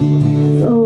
So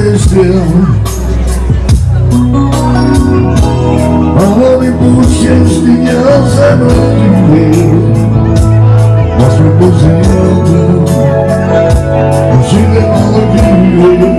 выстрел А не пусть меня забыли. Вас любовь заеду Очень голодный